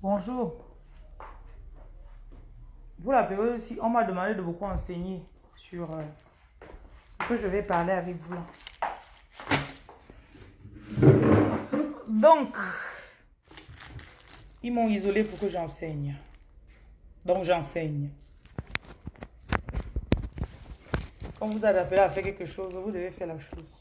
Bonjour. Vous la aussi, on m'a demandé de beaucoup enseigner sur euh, ce que je vais parler avec vous. Donc, ils m'ont isolé pour que j'enseigne. Donc, j'enseigne. Quand vous êtes appelé à faire quelque chose, vous devez faire la chose.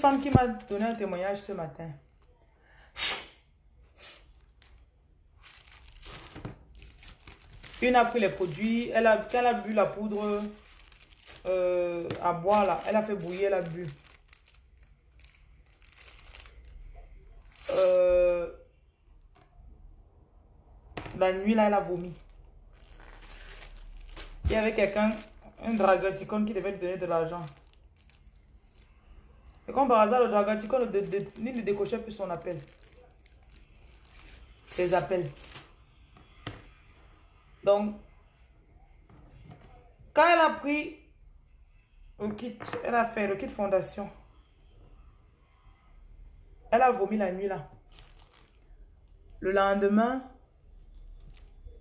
Femme qui m'a donné un témoignage ce matin. Une a pris les produits, elle a, quand elle a bu la poudre euh, à boire là, elle a fait bouillir, elle a bu. Euh, la nuit là, elle a vomi. Il y avait quelqu'un, un dragaticon qui devait donner de l'argent. Et comme par hasard, le dragaticon ne, décochait plus son appel. Ses appels. Donc, quand elle a pris le kit, elle a fait le kit fondation. Elle a vomi la nuit là. Le lendemain,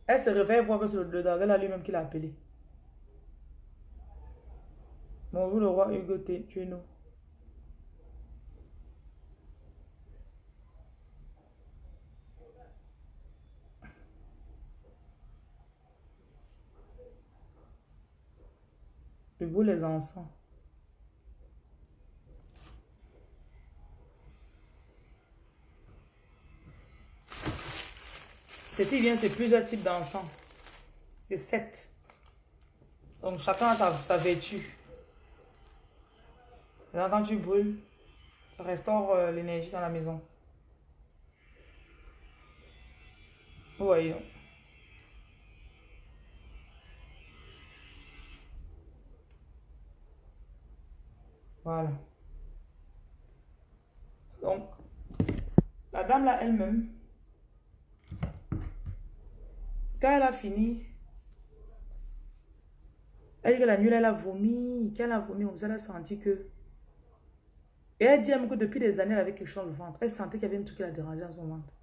elle se réveille voir que c'est le dragon lui-même qui l'a appelé. Bonjour le roi Hugo. Tu es nous. Vous les enfants. Ceci vient, c'est plusieurs types d'encens. C'est sept. Donc chacun a sa, sa vertu. Quand tu brûles, ça restaure euh, l'énergie dans la maison. Vous. Voilà. Donc, la dame là elle-même, quand elle a fini, elle dit que la nuit elle a vomi, quand elle a vomi, elle a senti que... Et elle dit même que depuis des années, elle avait quelque chose dans le ventre. Elle sentait qu'il y avait un truc qui la dérangeait dans son ventre.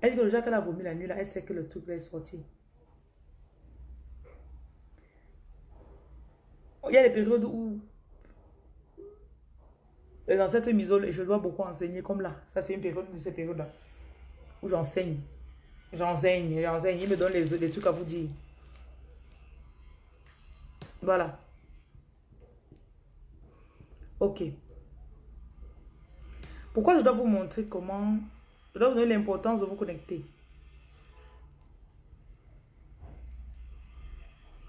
Elle dit que le jour qu'elle a vomi la nuit, là, elle sait que le truc est sorti. Il y a des périodes où les ancêtres m'isolent et je dois beaucoup enseigner comme là. Ça, c'est une période de ces périodes-là où j'enseigne. J'enseigne, j'enseigne. Ils me donnent les, les trucs à vous dire. Voilà. Ok. Pourquoi je dois vous montrer comment... Je dois vous donner l'importance de vous connecter?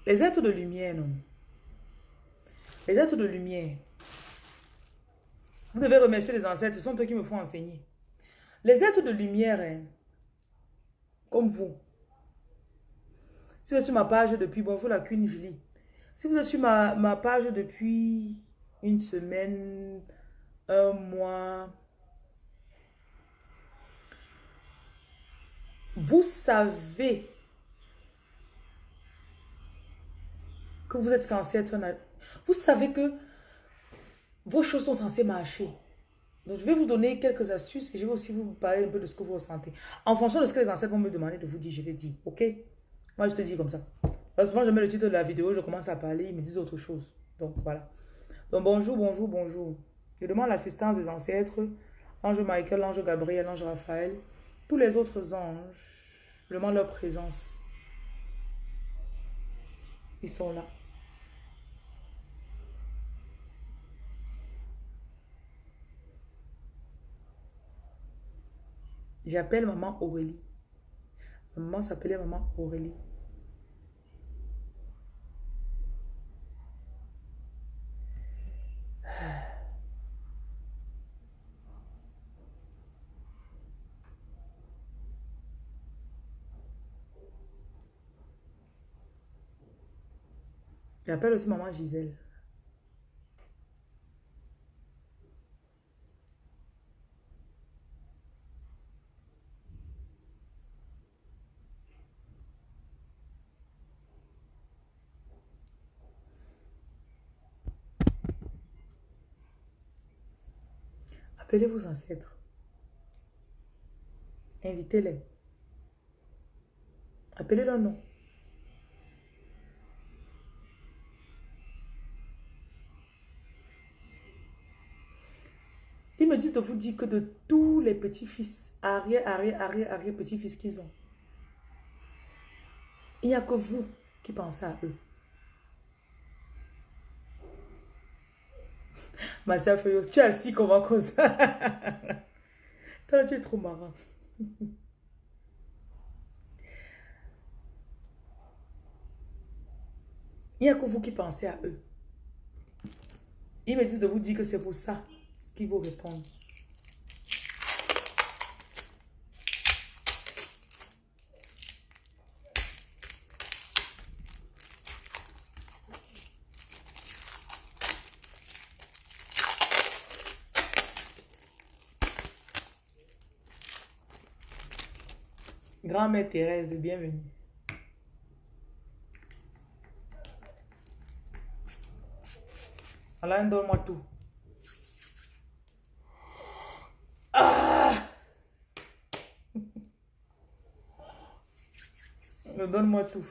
Les êtres de lumière, non. Les êtres de lumière, vous devez remercier les ancêtres, ce sont eux qui me font enseigner. Les êtres de lumière, hein, comme vous. Si vous êtes sur ma page depuis, bonjour la Queen Julie. Si vous êtes sur ma, ma page depuis une semaine, un mois, vous savez que vous êtes censé être un... Vous savez que vos choses sont censées marcher. Donc, je vais vous donner quelques astuces et je vais aussi vous parler un peu de ce que vous ressentez. En fonction de ce que les ancêtres vont me demander de vous dire, je vais dire, ok? Moi, je te dis comme ça. Parce souvent, je mets le titre de la vidéo, je commence à parler, ils me disent autre chose. Donc, voilà. Donc, bonjour, bonjour, bonjour. Je demande l'assistance des ancêtres, l'ange Michael, l'ange Gabriel, l'ange Raphaël, tous les autres anges. Je demande leur présence. Ils sont là. J'appelle maman Aurélie. Maman s'appelait maman Aurélie. J'appelle aussi maman Gisèle. Appelez vos ancêtres. Invitez-les. Appelez leur nom. Ils me disent de vous dire que de tous les petits-fils, arrière, arrière, arrière, arrière, petits-fils qu'ils ont, il n'y a que vous qui pensez à eux. Ma soeur tu es assis comment comme ça Toi, tu es trop marrant. Il n'y a que vous qui pensez à eux. Ils me disent de vous dire que c'est pour ça qu'ils vous répondent. Grand-mère Thérèse, bienvenue. Alain, donne-moi tout. Ah! Donne-moi tout.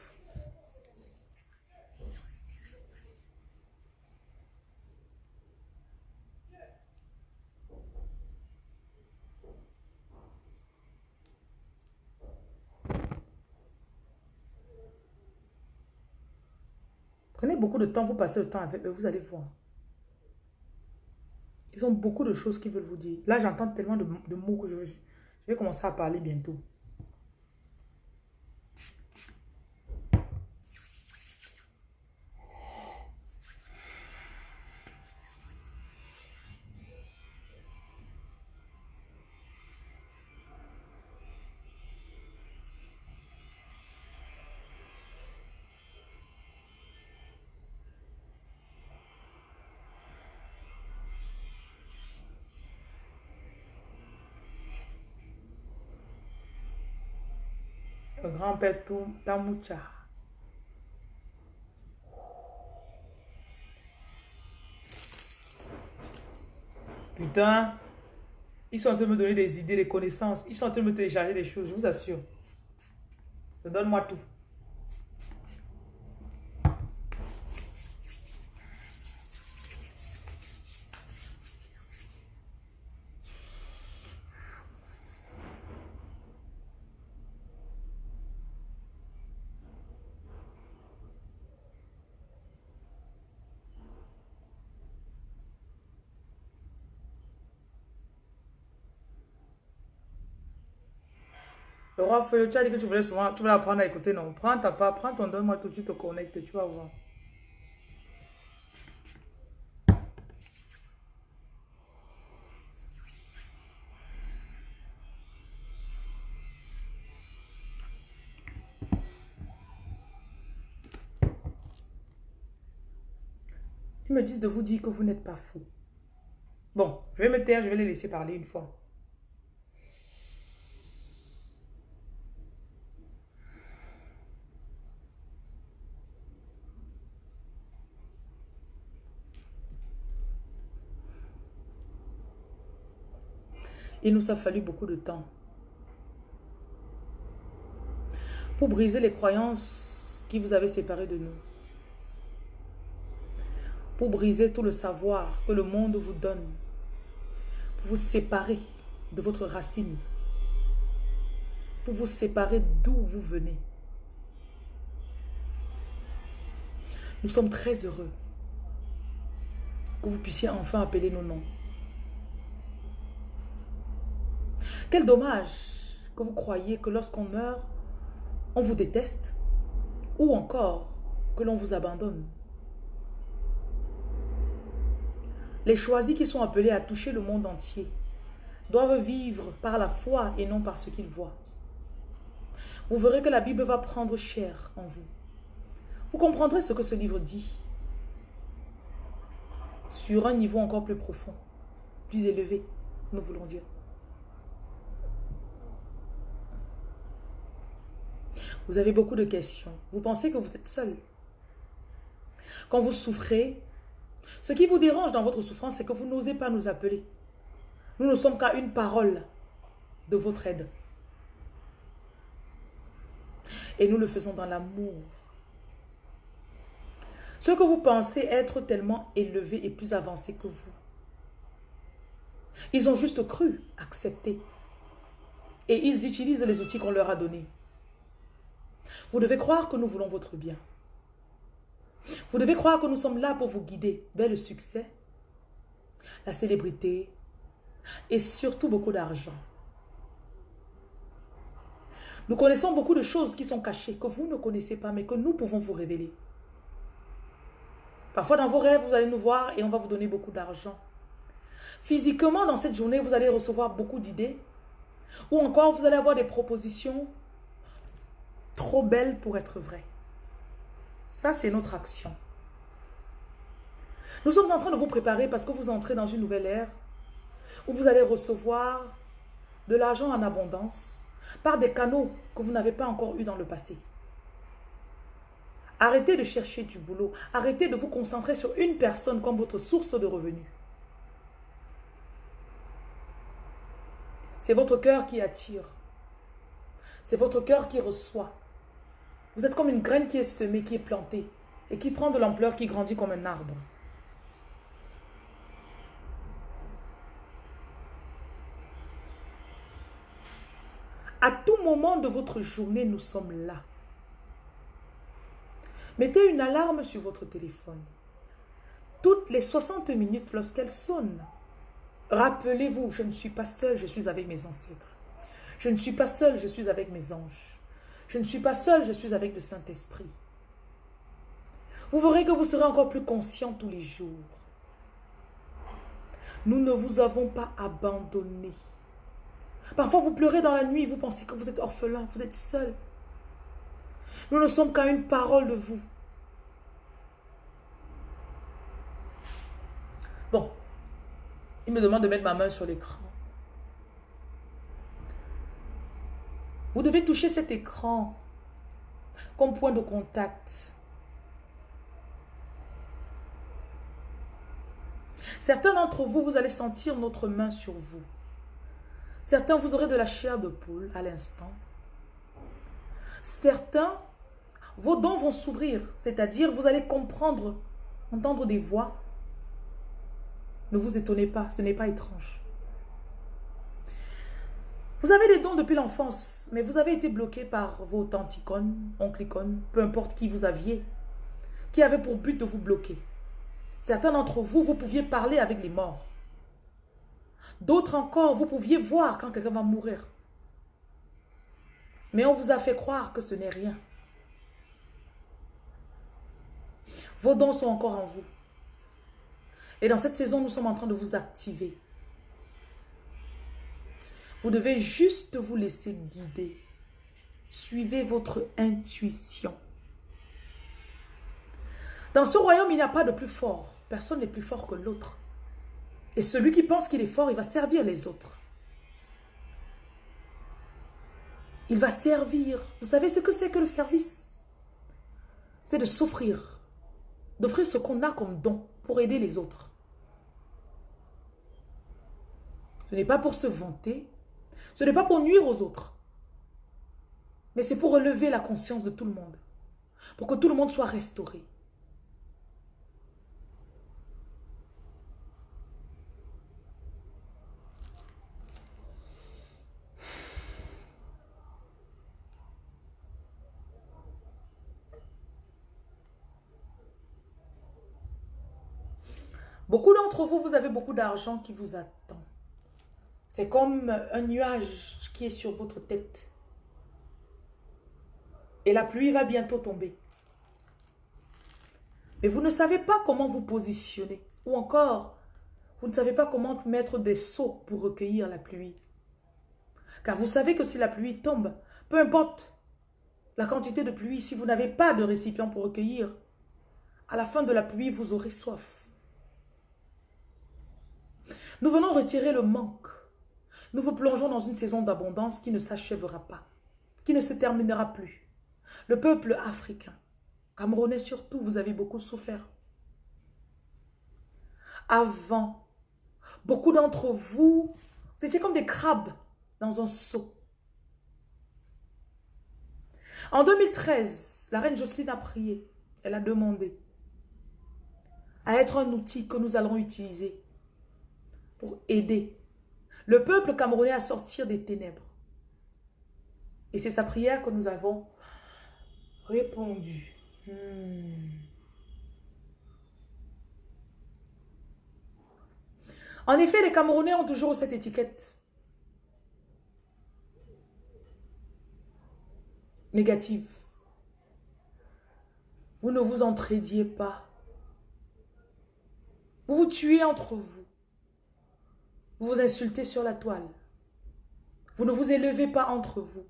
Prenez de temps, vous passez le temps avec vous allez voir. Ils ont beaucoup de choses qu'ils veulent vous dire. Là, j'entends tellement de, mots que je, je vais commencer à parler bientôt. Grand-père Tamoucha. Putain, ils sont en train de me donner des idées, des connaissances. Ils sont en train de me télécharger des choses, je vous assure. Donne-moi tout. Le roi feu, tu as dit que tu voulais souvent, tu voulais apprendre à écouter, non. Prends ta part, prends ton donne-moi tout, tu te connectes, tu vas voir. Ils me disent de vous dire que vous n'êtes pas fou. Bon, je vais me taire, je vais les laisser parler une fois. Il nous a fallu beaucoup de temps pour briser les croyances qui vous avaient séparés de nous. Pour briser tout le savoir que le monde vous donne. Pour vous séparer de votre racine. Pour vous séparer d'où vous venez. Nous sommes très heureux que vous puissiez enfin appeler nos noms. Quel dommage que vous croyez que lorsqu'on meurt, on vous déteste ou encore que l'on vous abandonne. Les choisis qui sont appelés à toucher le monde entier doivent vivre par la foi et non par ce qu'ils voient. Vous verrez que la Bible va prendre chair en vous. Vous comprendrez ce que ce livre dit sur un niveau encore plus profond, plus élevé, nous voulons dire. Vous avez beaucoup de questions. Vous pensez que vous êtes seul. Quand vous souffrez, ce qui vous dérange dans votre souffrance, c'est que vous n'osez pas nous appeler. Nous ne sommes qu'à une parole de votre aide. Et nous le faisons dans l'amour. Ceux que vous pensez être tellement élevés et plus avancés que vous, ils ont juste cru, accepté. Et ils utilisent les outils qu'on leur a donnés. Vous devez croire que nous voulons votre bien. Vous devez croire que nous sommes là pour vous guider vers le succès, la célébrité et surtout beaucoup d'argent. Nous connaissons beaucoup de choses qui sont cachées, que vous ne connaissez pas, mais que nous pouvons vous révéler. Parfois, dans vos rêves, vous allez nous voir et on va vous donner beaucoup d'argent. Physiquement, dans cette journée, vous allez recevoir beaucoup d'idées. Ou encore, vous allez avoir des propositions trop belles pour être vraies. Ça, c'est notre action. Nous sommes en train de vous préparer parce que vous entrez dans une nouvelle ère où vous allez recevoir de l'argent en abondance par des canaux que vous n'avez pas encore eu dans le passé. Arrêtez de chercher du boulot. Arrêtez de vous concentrer sur une personne comme votre source de revenus. C'est votre cœur qui attire. C'est votre cœur qui reçoit. Vous êtes comme une graine qui est semée, qui est plantée et qui prend de l'ampleur, qui grandit comme un arbre. À tout moment de votre journée, nous sommes là. Mettez une alarme sur votre téléphone. Toutes les 60 minutes lorsqu'elle sonne, rappelez-vous, je ne suis pas seul, je suis avec mes ancêtres. Je ne suis pas seul, je suis avec mes anges. Je ne suis pas seul, je suis avec le Saint-Esprit. Vous verrez que vous serez encore plus conscient tous les jours. Nous ne vous avons pas abandonné. Parfois, vous pleurez dans la nuit, vous pensez que vous êtes orphelin, vous êtes seul. Nous ne sommes qu'à une parole de vous. Bon, il me demande de mettre ma main sur l'écran. Vous devez toucher cet écran comme point de contact. Certains d'entre vous, vous allez sentir notre main sur vous. Certains, vous aurez de la chair de poule à l'instant. Certains, vos dents vont s'ouvrir, c'est-à-dire vous allez comprendre, entendre des voix. Ne vous étonnez pas, ce n'est pas étrange. Vous avez des dons depuis l'enfance, mais vous avez été bloqué par vos tantes oncle peu importe qui vous aviez, qui avait pour but de vous bloquer. Certains d'entre vous, vous pouviez parler avec les morts. D'autres encore, vous pouviez voir quand quelqu'un va mourir. Mais on vous a fait croire que ce n'est rien. Vos dons sont encore en vous. Et dans cette saison, nous sommes en train de vous activer. Vous devez juste vous laisser guider. Suivez votre intuition. Dans ce royaume, il n'y a pas de plus fort. Personne n'est plus fort que l'autre. Et celui qui pense qu'il est fort, il va servir les autres. Il va servir. Vous savez ce que c'est que le service? C'est de s'offrir. D'offrir ce qu'on a comme don pour aider les autres. Ce n'est pas pour se vanter. Ce n'est pas pour nuire aux autres. Mais c'est pour relever la conscience de tout le monde. Pour que tout le monde soit restauré. Beaucoup d'entre vous, vous avez beaucoup d'argent qui vous attend. C'est comme un nuage qui est sur votre tête. Et la pluie va bientôt tomber. Mais vous ne savez pas comment vous positionner. Ou encore, vous ne savez pas comment mettre des seaux pour recueillir la pluie. Car vous savez que si la pluie tombe, peu importe la quantité de pluie, si vous n'avez pas de récipient pour recueillir, à la fin de la pluie, vous aurez soif. Nous venons retirer le manque. Nous vous plongeons dans une saison d'abondance qui ne s'achèvera pas, qui ne se terminera plus. Le peuple africain, camerounais surtout, vous avez beaucoup souffert. Avant, Beaucoup d'entre vous, vous étiez comme des crabes dans un seau. En 2013, la reine Jocelyne a prié. Elle a demandé à être un outil que nous allons utiliser pour aider le peuple camerounais à sortir des ténèbres. Et c'est sa prière que nous avons répondu. Hmm. En effet, les Camerounais ont toujours cette étiquette négative. Vous ne vous entraidiez pas. Vous vous tuez entre vous. Vous vous insultez sur la toile. Vous ne vous élevez pas entre vous.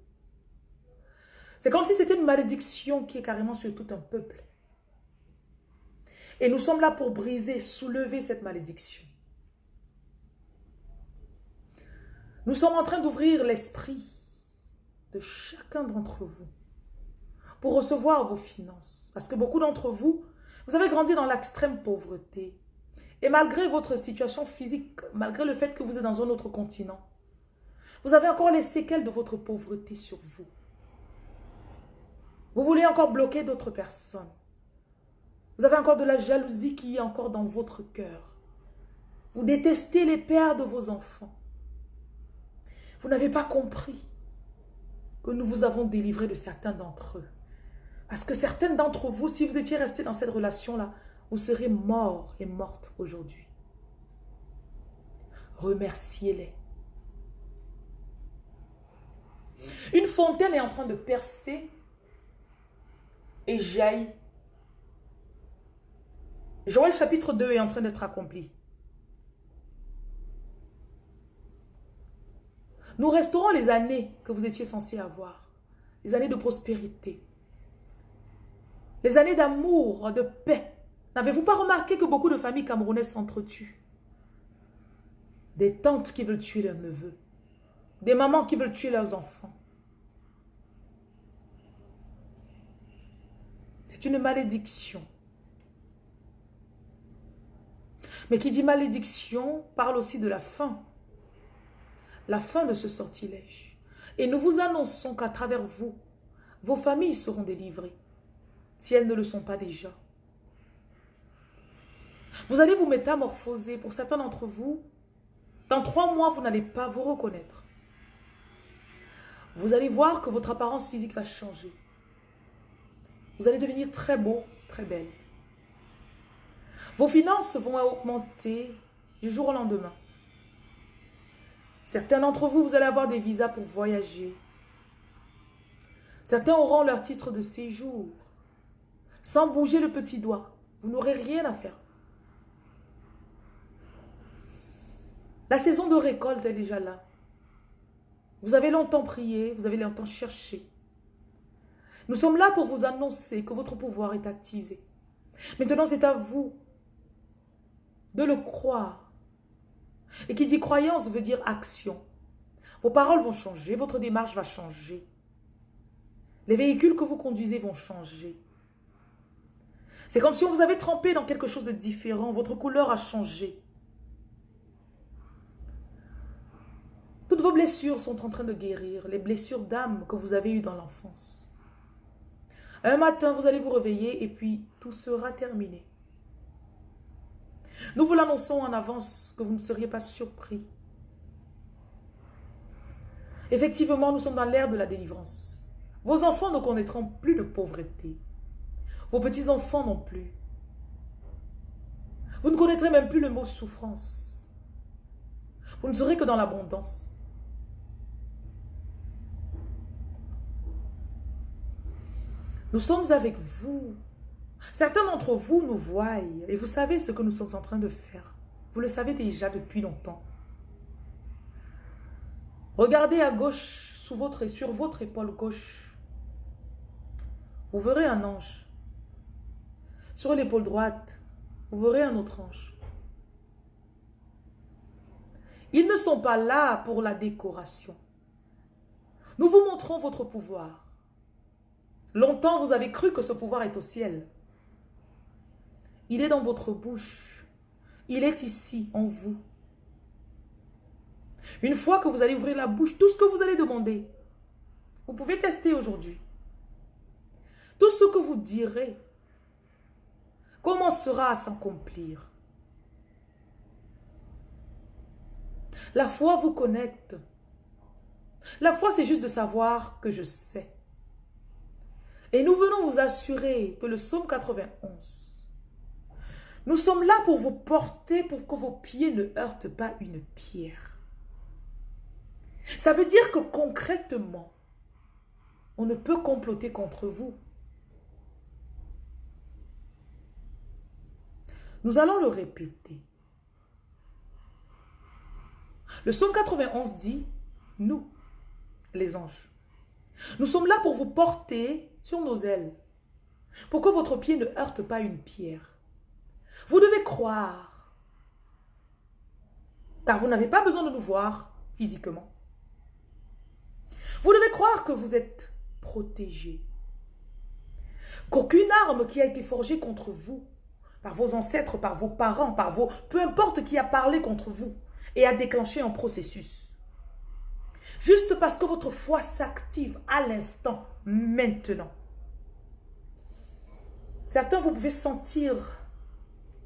C'est comme si c'était une malédiction qui est carrément sur tout un peuple. Et nous sommes là pour briser, soulever cette malédiction. Nous sommes en train d'ouvrir l'esprit de chacun d'entre vous pour recevoir vos finances. Parce que beaucoup d'entre vous, vous avez grandi dans l'extrême pauvreté. Et malgré votre situation physique, malgré le fait que vous êtes dans un autre continent, vous avez encore les séquelles de votre pauvreté sur vous. Vous voulez encore bloquer d'autres personnes. Vous avez encore de la jalousie qui est encore dans votre cœur. Vous détestez les pères de vos enfants. Vous n'avez pas compris que nous vous avons délivré de certains d'entre eux. Parce que certaines d'entre vous, si vous étiez restés dans cette relation-là, vous serez morts et mortes aujourd'hui. Remerciez-les. Une fontaine est en train de percer et jaillit. Joël chapitre 2 est en train d'être accompli. Nous resterons les années que vous étiez censés avoir. Les années de prospérité. Les années d'amour, de paix. N'avez-vous pas remarqué que beaucoup de familles camerounaises s'entretuent? Des tantes qui veulent tuer leurs neveux. Des mamans qui veulent tuer leurs enfants. C'est une malédiction. Mais qui dit malédiction parle aussi de la fin la fin de ce sortilège. Et nous vous annonçons qu'à travers vous, vos familles seront délivrées, si elles ne le sont pas déjà. Vous allez vous métamorphoser. Pour certains d'entre vous, dans trois mois, vous n'allez pas vous reconnaître. Vous allez voir que votre apparence physique va changer. Vous allez devenir très beau, très belle. Vos finances vont augmenter du jour au lendemain. Certains d'entre vous, vous allez avoir des visas pour voyager. Certains auront leur titre de séjour. Sans bouger le petit doigt. Vous n'aurez rien à faire. La saison de récolte est déjà là. Vous avez longtemps prié, vous avez longtemps cherché. Nous sommes là pour vous annoncer que votre pouvoir est activé. Maintenant, c'est à vous de le croire et qui dit croyance veut dire action. Vos paroles vont changer, votre démarche va changer. Les véhicules que vous conduisez vont changer. C'est comme si on vous avait trempé dans quelque chose de différent. Votre couleur a changé. Vos blessures sont en train de guérir. Les blessures d'âme que vous avez eues dans l'enfance. Un matin, vous allez vous réveiller et puis tout sera terminé. Nous vous l'annonçons en avance que vous ne seriez pas surpris. Effectivement, nous sommes dans l'ère de la délivrance. Vos enfants ne connaîtront plus de pauvreté. Vos petits-enfants non plus. Vous ne connaîtrez même plus le mot souffrance. Vous ne serez que dans l'abondance. Nous sommes avec vous Certains d'entre vous nous voient et vous savez ce que nous sommes en train de faire. Vous le savez déjà depuis longtemps. Regardez à gauche sous votre, sur votre épaule gauche. Vous verrez un ange. Sur l'épaule droite, vous verrez un autre ange. Ils ne sont pas là pour la décoration. Nous vous montrons votre pouvoir. Longtemps, vous avez cru que ce pouvoir est au ciel. Il est dans votre bouche. Il est ici, en vous. Une fois que vous allez ouvrir la bouche, tout ce que vous allez demander, vous pouvez tester aujourd'hui. Tout ce que vous direz commencera à s'accomplir. La foi vous connecte. La foi, c'est juste de savoir que je sais. Et nous venons vous assurer que le psaume 91, nous sommes là pour vous porter pour que vos pieds ne heurtent pas une pierre. Ça veut dire que concrètement, on ne peut comploter contre vous. Nous allons le répéter. Le psaume 91 dit, nous, les anges, nous sommes là pour vous porter sur nos ailes, pour que votre pied ne heurte pas une pierre? Vous devez croire, car vous n'avez pas besoin de nous voir physiquement. Vous devez croire que vous êtes protégé, qu'aucune arme qui a été forgée contre vous, par vos ancêtres, par vos parents, par vos... Peu importe qui a parlé contre vous et a déclenché un processus. Juste parce que votre foi s'active à l'instant, maintenant. Certains, vous pouvez sentir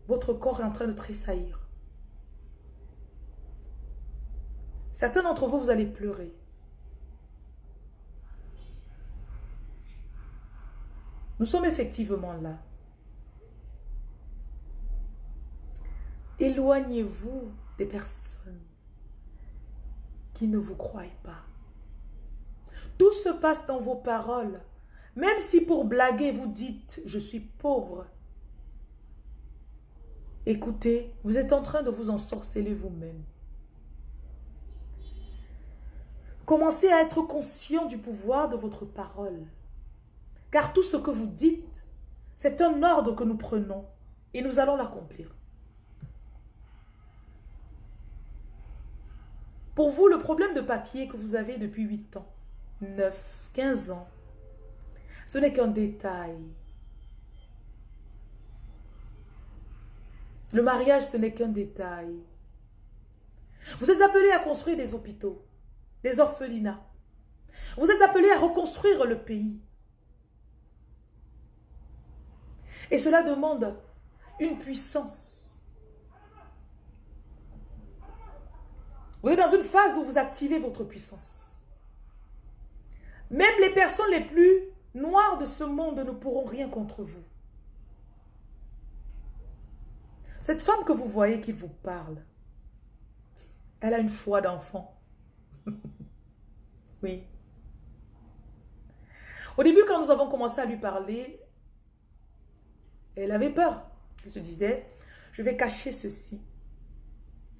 votre corps est en train de tressaillir. Certains d'entre vous, vous allez pleurer. Nous sommes effectivement là. Éloignez-vous des personnes ne vous croient pas. Tout se passe dans vos paroles. Même si pour blaguer vous dites « je suis pauvre », écoutez, vous êtes en train de vous ensorceler vous-même. Commencez à être conscient du pouvoir de votre parole. Car tout ce que vous dites, c'est un ordre que nous prenons et nous allons l'accomplir. Pour vous, le problème de papier que vous avez depuis 8 ans, 9, 15 ans, ce n'est qu'un détail. Le mariage, ce n'est qu'un détail. Vous êtes appelés à construire des hôpitaux, des orphelinats. Vous êtes appelés à reconstruire le pays. Et cela demande une puissance Vous êtes dans une phase où vous activez votre puissance. Même les personnes les plus noires de ce monde ne pourront rien contre vous. Cette femme que vous voyez qui vous parle, elle a une foi d'enfant. oui. Au début, quand nous avons commencé à lui parler, elle avait peur. Elle se disait, je vais cacher ceci.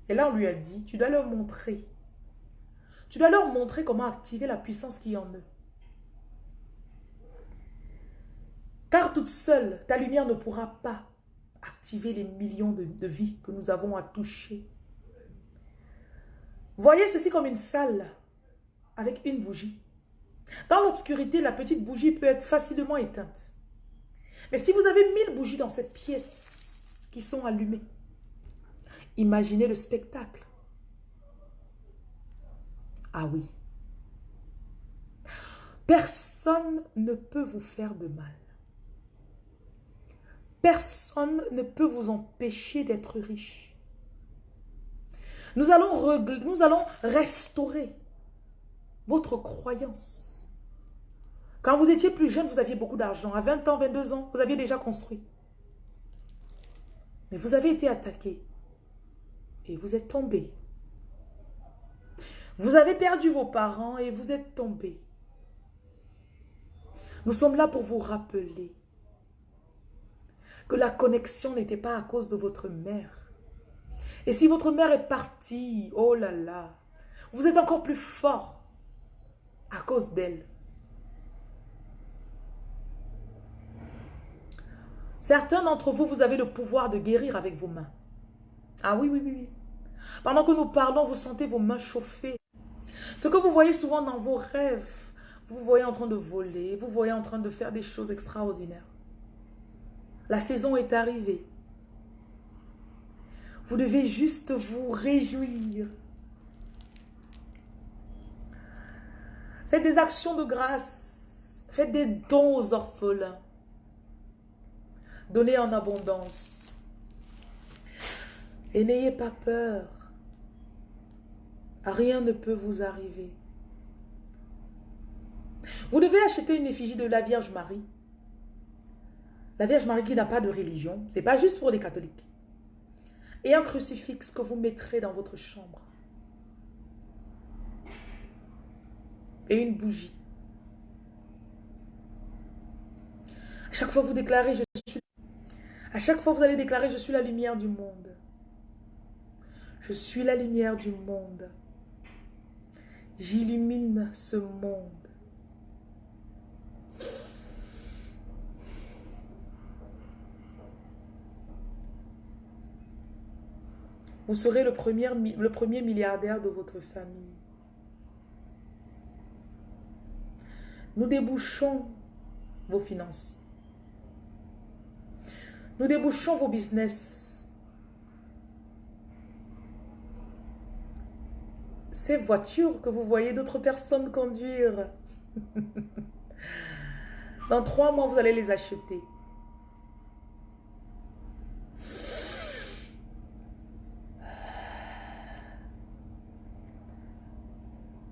Et là, on lui a dit, tu dois leur montrer. Tu dois leur montrer comment activer la puissance qui est en eux. Car toute seule, ta lumière ne pourra pas activer les millions de, vies que nous avons à toucher. Voyez ceci comme une salle avec une bougie. Dans l'obscurité, la petite bougie peut être facilement éteinte. Mais si vous avez mille bougies dans cette pièce qui sont allumées, Imaginez le spectacle. Ah oui. Personne ne peut vous faire de mal. Personne ne peut vous empêcher d'être riche. Nous allons, nous allons restaurer votre croyance. Quand vous étiez plus jeune, vous aviez beaucoup d'argent. À 20 ans, 22 ans, vous aviez déjà construit. Mais vous avez été attaqué et vous êtes tombé. Vous avez perdu vos parents et vous êtes tombé. Nous sommes là pour vous rappeler que la connexion n'était pas à cause de votre mère. Et si votre mère est partie, oh là là, vous êtes encore plus fort à cause d'elle. Certains d'entre vous, vous avez le pouvoir de guérir avec vos mains. Ah oui, oui, oui, oui. Pendant que nous parlons, vous sentez vos mains chauffer. Ce que vous voyez souvent dans vos rêves, vous voyez en train de voler, vous voyez en train de faire des choses extraordinaires. La saison est arrivée. Vous devez juste vous réjouir. Faites des actions de grâce. Faites des dons aux orphelins. Donnez en abondance. Et n'ayez pas peur. Rien ne peut vous arriver. Vous devez acheter une effigie de la Vierge Marie. La Vierge Marie qui n'a pas de religion. Ce n'est pas juste pour les catholiques. Et un crucifix que vous mettrez dans votre chambre. Et une bougie. À chaque fois vous déclarez, je suis... À chaque fois vous allez déclarer, je suis la lumière du monde. Je suis la lumière du monde. J'illumine ce monde. Vous serez le premier, milliardaire de votre famille. Nous débouchons vos finances. Nous débouchons vos business. Ces voitures que vous voyez d'autres personnes conduire. Dans trois mois, vous allez les acheter.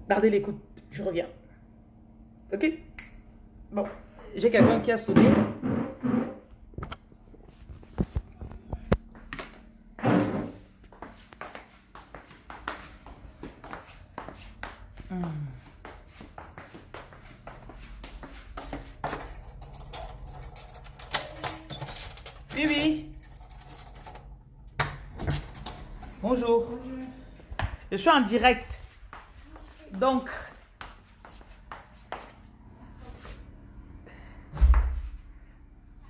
Gardez l'écoute, je reviens. Ok? Bon, j'ai quelqu'un qui a sonné. Hmm. Oui, oui. Bonjour. Je en direct. Donc,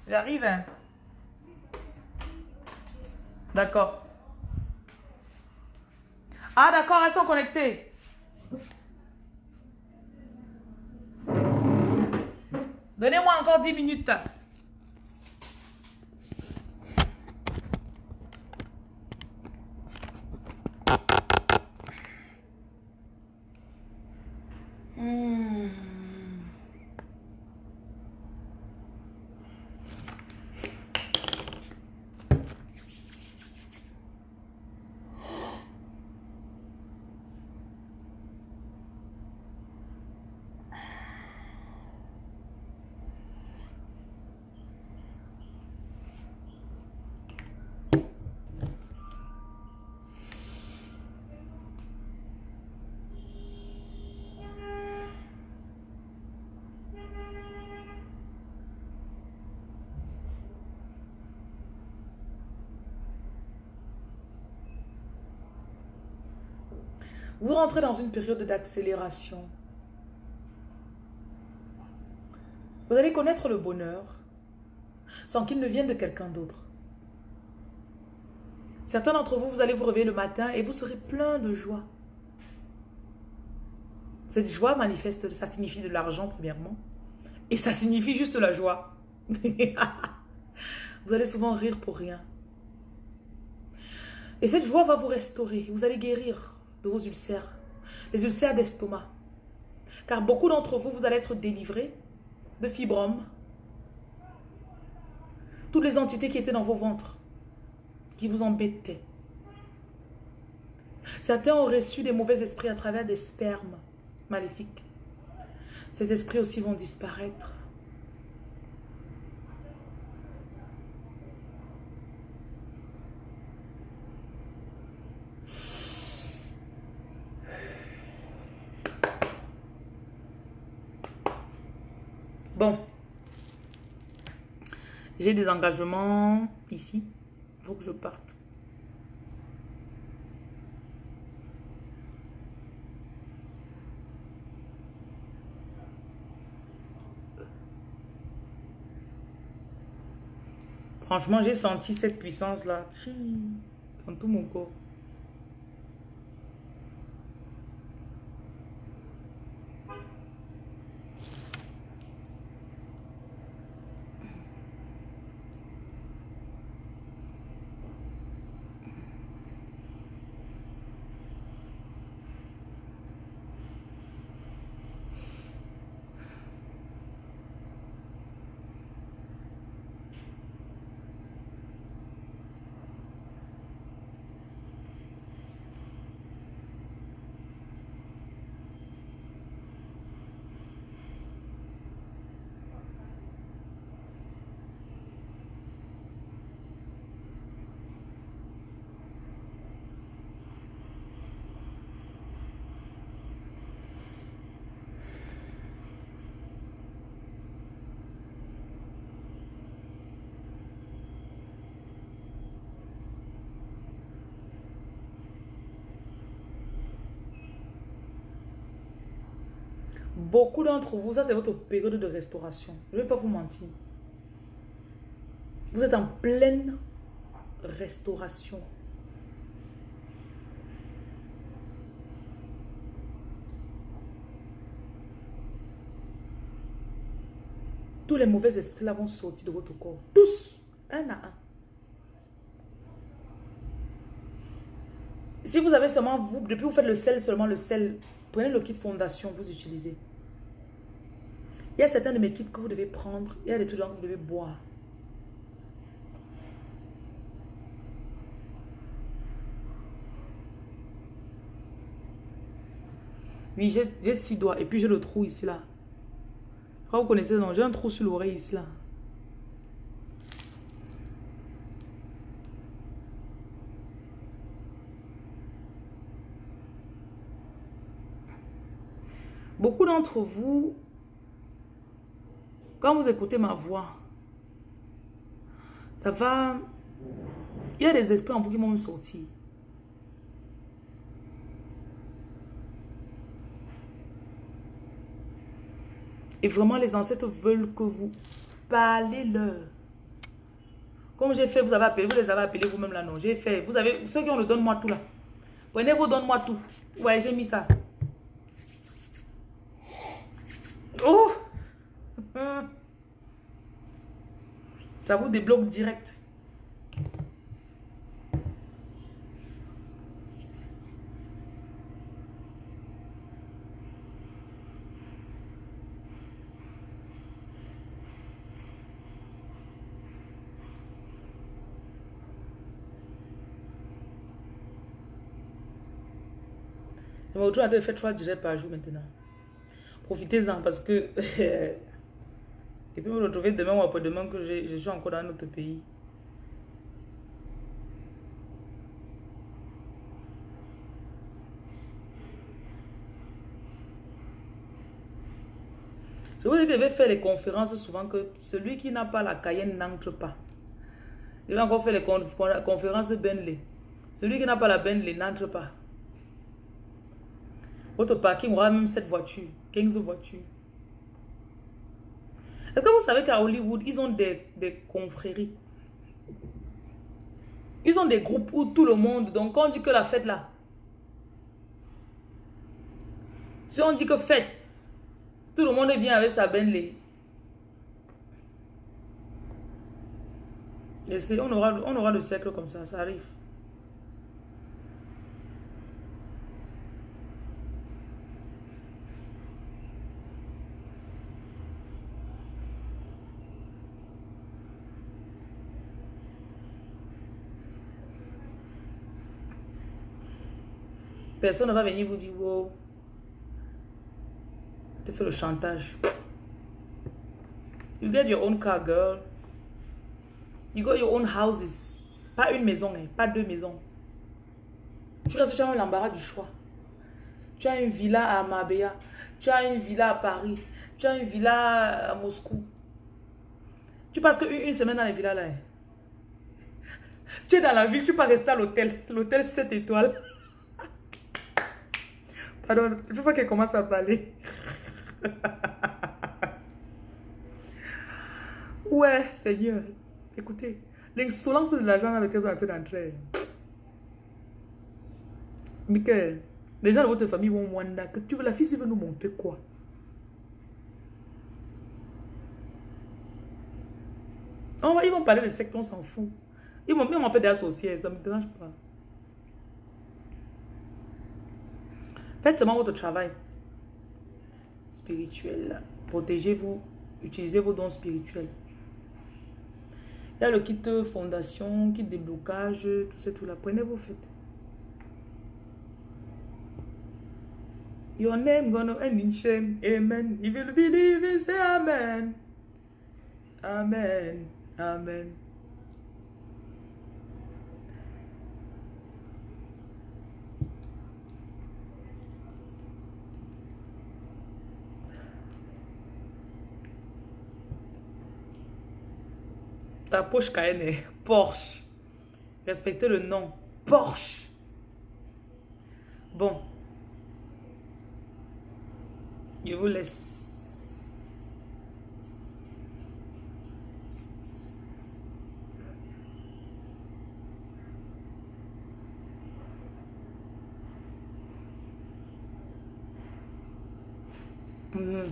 j'arrive. Hein. D'accord. Ah, d'accord, elles sont connectées. Donnez-moi encore 10 minutes. Vous rentrez dans une période d'accélération. Vous allez connaître le bonheur sans qu'il ne vienne de quelqu'un d'autre. Certains d'entre vous, vous allez vous réveiller le matin et vous serez plein de joie. Cette joie manifeste, ça signifie de l'argent premièrement. Et ça signifie juste la joie. vous allez souvent rire pour rien. Et cette joie va vous restaurer. Vous allez guérir vos ulcères, les ulcères d'estomac. Car beaucoup d'entre vous, vous allez être délivrés de fibromes, toutes les entités qui étaient dans vos ventres, qui vous embêtaient. Certains ont reçu des mauvais esprits à travers des spermes maléfiques. Ces esprits aussi vont disparaître. Bon. J'ai des engagements ici. Il faut que je parte. Franchement, j'ai senti cette puissance-là dans tout mon corps. Beaucoup d'entre vous, ça c'est votre période de restauration. Je ne vais pas vous mentir. Vous êtes en pleine restauration. Tous les mauvais esprits là vont sortir de votre corps. Tous, un à un. Si vous avez seulement, vous, depuis vous faites le sel, seulement le sel, prenez le kit fondation, vous utilisez. Il y a certains de mes kits que vous devez prendre, il y a des trucs que vous devez boire. Oui, j'ai six doigts et puis j'ai le trou ici là. Quand vous connaissez, non, j'ai un trou sur l'oreille ici là. Beaucoup d'entre vous, quand vous écoutez ma voix, ça va... Il y a des esprits en vous qui vont me sortir. Et vraiment, les ancêtres veulent que vous parlez leur. Comme j'ai fait, vous avez appelé, vous les avez appelés vous-même là, non. J'ai fait, vous avez, ceux qui ont le donne-moi tout là. Prenez vous donne-moi tout. Ouais, j'ai mis ça. Oh! Ça vous débloque direct. On a fait trois directs par jour maintenant. Profitez-en parce que... Et puis vous retrouvez demain ou après-demain que je, suis encore dans notre pays. Je vous dis que faire les conférences souvent que celui qui n'a pas la Cayenne n'entre pas. Je vais encore faire les conférences Bentley. Celui qui n'a pas la Bentley n'entre pas. Votre parking aura même cette voiture, 15 voitures. Est-ce que vous savez qu'à Hollywood, ils ont des, des confréries Ils ont des groupes où tout le monde, donc quand on dit que la fête là, si on dit que fête, tout le monde vient avec sa Bentley. Et on aura, on aura le cercle comme ça, ça arrive. Personne ne va venir vous dire, wow, tu fais le chantage. You get your own car, girl. You got your own houses. Pas une maison, hein, pas deux maisons. Tu restes jamais l'embarras du choix. Tu as une villa à Mabea. Tu as une villa à Paris. Tu as une villa à Moscou. Tu passes qu'une une semaine dans les villas là. Hein. Tu es dans la ville, tu peux rester à l'hôtel. L'hôtel 7 étoiles. Alors, je pas qu'elle commence à parler. ouais, Seigneur. Écoutez, l'insolence de l'argent dans lequel vous êtes d'entrer. Michael, les gens de votre famille vont wonder que tu veux, la fille veut nous montrer quoi? On va, Ils vont parler de secte, on s'en fout. Ils vont même m'appeler d'associés, ça ne me dérange pas. Faites seulement votre travail spirituel. Protégez-vous. Utilisez vos dons spirituels. Il y a le kit fondation, kit déblocage, tout ça, tout là. Prenez vos fêtes. Your name gonna end in shame. Amen. If you believe, say amen. Amen. Amen. Ta poche Cayenne Porsche. Respectez le nom. Porsche. Bon. Je vous laisse. Mhm.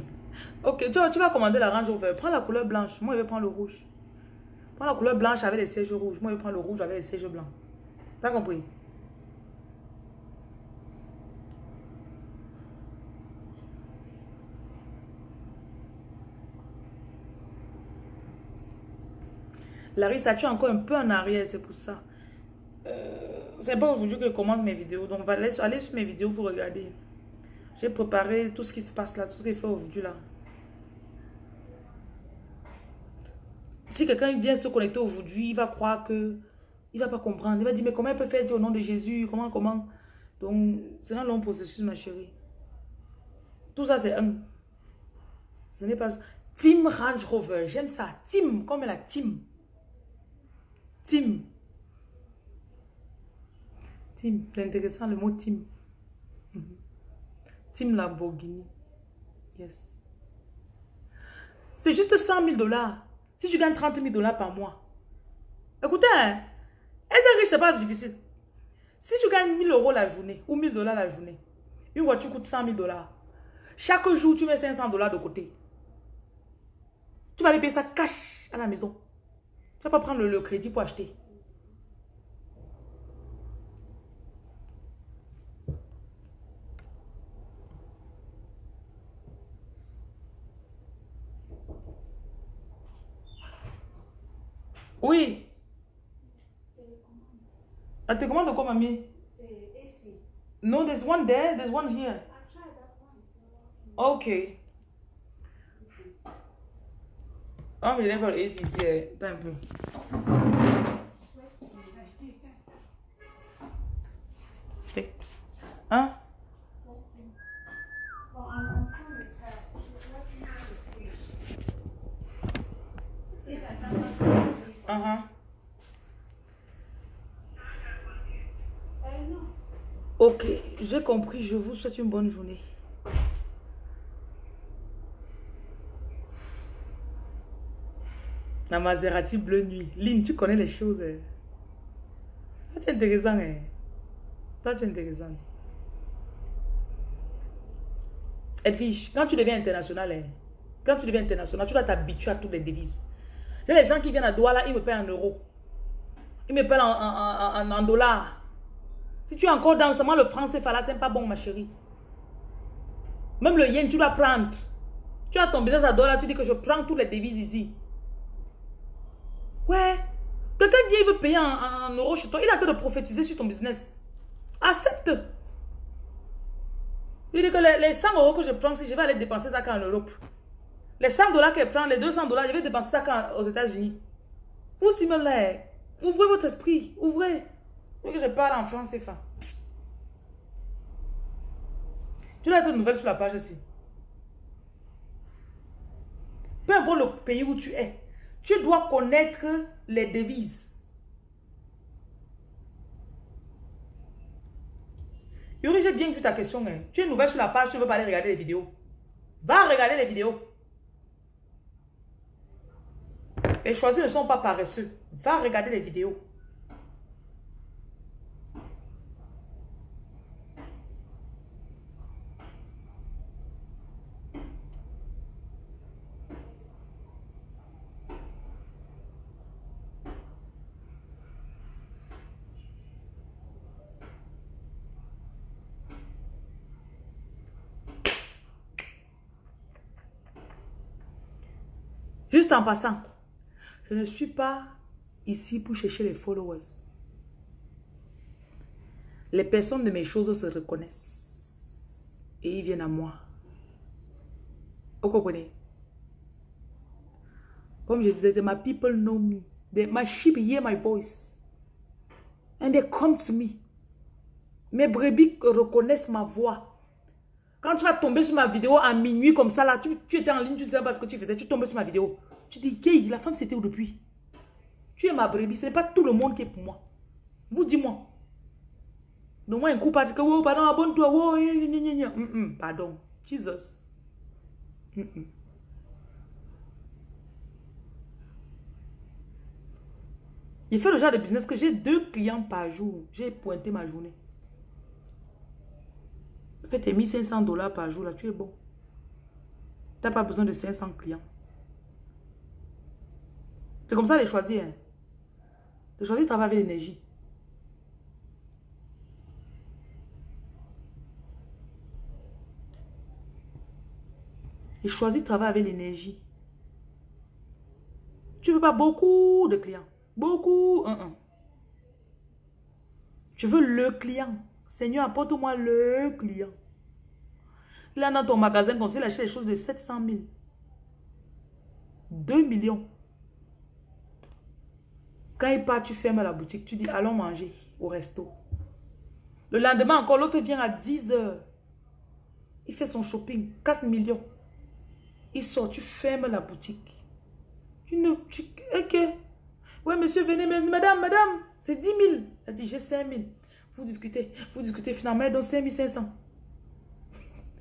Ok, tu, tu vas commander la range vert. Prends la couleur blanche. Moi, je vais prendre le rouge. Prends la couleur blanche avec les sièges rouges. Moi, je prendre le rouge avec les sièges blancs. T'as compris? Larissa, tu es encore un peu en arrière, c'est pour ça. Euh, c'est pas aujourd'hui que je commence mes vidéos. Donc, allez, allez sur mes vidéos, vous regardez. J'ai préparé tout ce qui se passe là, tout ce qu'il fait aujourd'hui là. Si quelqu'un vient se connecter aujourd'hui, il va croire que... Il va pas comprendre. Il va dire, mais comment il peut faire dire au nom de Jésus? Comment, comment? Donc, c'est un long processus, ma chérie. Tout ça, c'est un... Ce n'est pas... Team Range Rover. J'aime ça. Team, comme la team. Team. Team. C'est intéressant le mot team. Mhm. Team Lamborghini. Yes. C'est juste 100 000 dollars. Si tu gagnes 30 000 dollars par mois. Écoutez, hein, être riche, c'est pas difficile. Si tu gagnes 1000 euros la journée ou 1000 dollars la journée, une voiture coûte 100 000 dollars. Chaque jour, tu mets 500 dollars de côté. Tu vas aller payer ça cash à la maison. Tu vas pas prendre le crédit pour acheter. Oui. La télécommande de quoi, mamie? No, there's one there, there's one here. Okay. Ah, mais il n'y a pas le AC ici. Attends un peu. Hein? Uh-huh. Ok, j'ai compris. Je vous souhaite une bonne journée. La Maserati bleu nuit. Lynn, tu connais les choses. Hein? Intéressant. Hein? Intéressant. Edwige, quand tu deviens international, hein? quand tu deviens international, tu dois t'habituer à toutes les devises. J'ai les gens qui viennent à Douala, ils me paient en euros. Ils me paient en, dollars. Si tu es encore dans seulement le franc CFA c'est pas bon, ma chérie. Même le yen, tu dois prendre. Tu as ton business à dollars, tu dis que je prends toutes les devises ici. Ouais. Quelqu'un dit qu'il veut payer en, euros chez toi. Il a train de prophétiser sur ton business. Accepte. Il dit que les, les 100 euros que je prends, si je vais aller dépenser ça en Europe. Les 100 dollars qu'elle prend, les 200 dollars, je vais dépenser ça quand, aux États-Unis. Vous, Simon, ouvrez votre esprit, ouvrez. Que je parle en français, fa. Tu dois être nouvelle sur la page ici. Peu importe le pays où tu es, tu dois connaître les devises. Yuri, j'ai bien vu ta question. Hein. Tu es nouvelle sur la page, tu veux pas aller regarder les vidéos. Va regarder les vidéos. Les choisis ne sont pas paresseux. Va regarder les vidéos. Juste en passant, je ne suis pas ici pour chercher les followers. Les personnes de mes choses se reconnaissent. Et ils viennent à moi. Vous comprenez? Comme je disais, my people know me. my sheep hear my voice. And they come to me. Mes brebis reconnaissent ma voix. Quand tu vas tomber sur ma vidéo à minuit comme ça, là, tu, tu étais en ligne, tu ne sais pas ce que tu faisais, tu tombes sur ma vidéo. Tu dis, la femme c'était où depuis? Tu es ma brebis, ce n'est pas tout le monde qui est pour moi. Vous dis-moi. Donc moi un coup parce que, oh, pardon, abonne-toi, oh, pardon, Jesus. Il fait le genre de business que j'ai deux clients par jour. J'ai pointé ma journée. Fais tes 1500 dollars par jour, là, tu es bon. Tu n'as pas besoin de 500 clients. C'est comme ça les choisir. Hein. Les choisir travailler avec l'énergie. Et choisis de travailler avec l'énergie. Tu veux pas beaucoup de clients. Beaucoup. Tu veux le client. Seigneur, apporte-moi le client. Là, dans ton magasin, quand il achète des choses de 700 000. 2 millions. Quand il part, tu fermes la boutique. Tu dis, allons manger au resto. Le lendemain, encore, l'autre vient à 10 heures. Il fait son shopping. 4 millions. Il sort, tu fermes la boutique. Tu ne... Tu, ok. Oui, monsieur, venez, madame, madame, c'est 10 000. Elle dit, j'ai 5 000. Vous discutez, vous discutez, finalement, elle donne 5 500.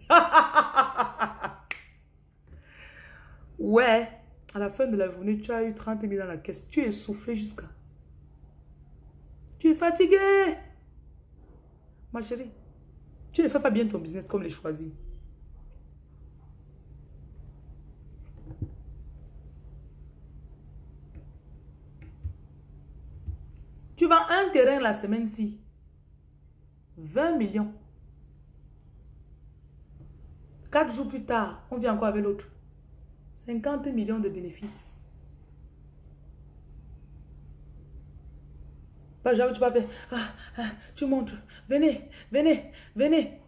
ouais, à la fin de la journée, tu as eu 30 000 dans la caisse. Tu es soufflé jusqu'à... Tu es fatigué. Ma chérie, tu ne fais pas bien ton business comme les choisis. Tu vends un terrain la semaine-ci. 20 millions. Quatre jours plus tard, on vient encore avec l'autre. 50 millions de bénéfices. Pas jamais tu vas faire. Ah, ah, tu montres. Venez, venez, venez.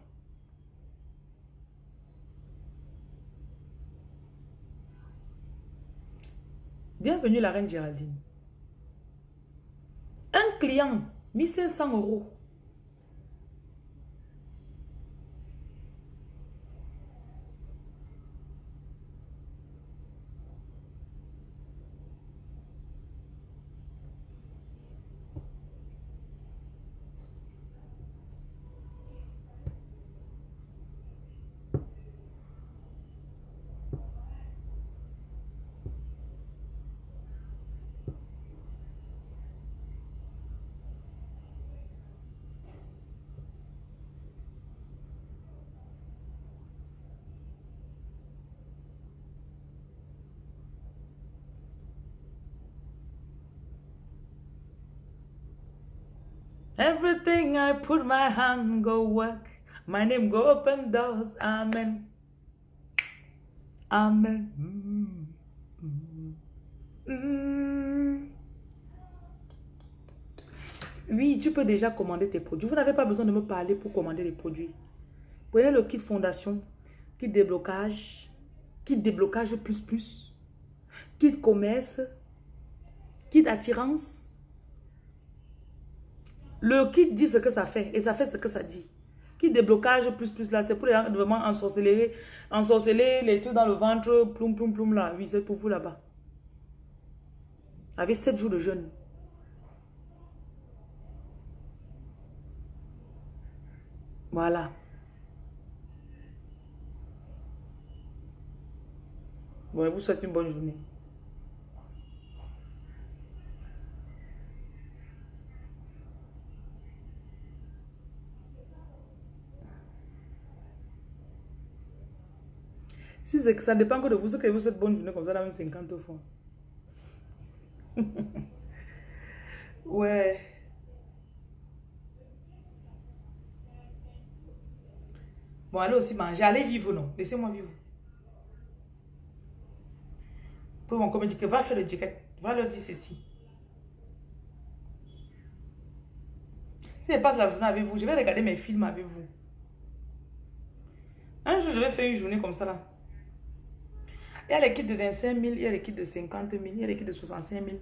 Bienvenue la reine Géraldine. Un client, 1500 euros. I put my hand go work. My name go open doors. Amen. Amen. Oui, tu peux déjà commander tes produits. Vous n'avez pas besoin de me parler pour commander les produits. Prenez le kit fondation, kit déblocage, kit déblocage plus plus, kit commerce, kit attirance, le kit dit ce que ça fait et ça fait ce que ça dit. Kit déblocage plus plus là, c'est pour les gens vraiment ensorceler, ensorceler les trucs dans le ventre, ploum ploum ploum là. Oui, c'est pour vous là-bas. Avec 7 jours de jeûne. Voilà. Bon, vous souhaite une bonne journée. Si ça dépend que de vous, que vous cette bonne journée comme ça, dans 50 fois. ouais. Bon, allez aussi manger. Allez vivre, non. Laissez-moi vivre. Pour mon comédie, va faire le jacket. Va leur dire ceci. Si je passe la journée avec vous, je vais regarder mes films avec vous. Un jour, je vais faire une journée comme ça là. Il y a l'équipe de 25 000, il y a l'équipe de 50 000, il y a l'équipe de 65 000.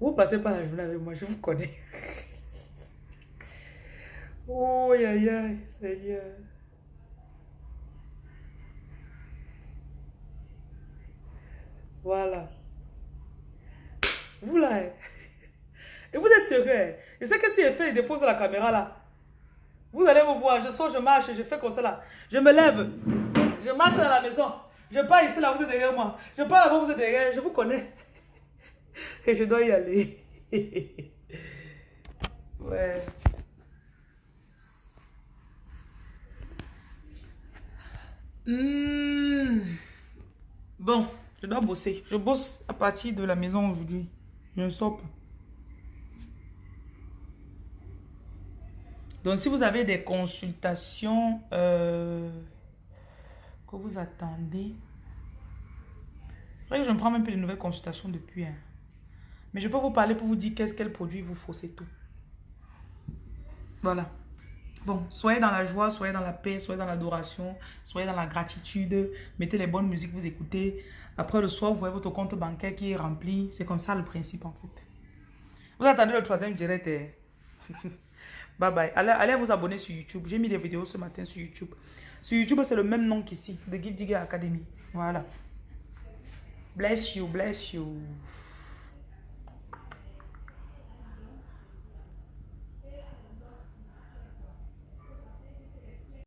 Vous passez pas la journée avec moi, je vous connais. oh, aïe, aïe, Seigneur. Voilà. Vous là. Hein. Et vous êtes sérieux. Je sais que si elle fait, il dépose la caméra là. Vous allez me voir, je sors, je marche, je fais comme ça là. Je me lève, je marche dans la maison. Je pars ici, là, vous êtes derrière moi. Je pars là-bas, vous êtes derrière, je vous connais. Et je dois y aller. ouais. Hmm. Bon, je dois bosser. Je bosse à partir de la maison aujourd'hui. Je ne sors. Donc, si vous avez des consultations euh, que vous attendez, je ne prends même plus de nouvelles consultations depuis. Hein. Mais je peux vous parler pour vous dire qu'est-ce produit vous faut, c'est tout. Voilà. Bon, soyez dans la joie, soyez dans la paix, soyez dans l'adoration, soyez dans la gratitude. Mettez les bonnes musiques, vous écoutez. Après le soir, vous voyez votre compte bancaire qui est rempli. C'est comme ça le principe en fait. Vous attendez le troisième direct. Bye bye. Allez, allez vous abonner sur YouTube. J'ai mis des vidéos ce matin sur YouTube. Sur YouTube, c'est le même nom qu'ici, The Gift Digger Academy. Voilà. Bless you, bless you.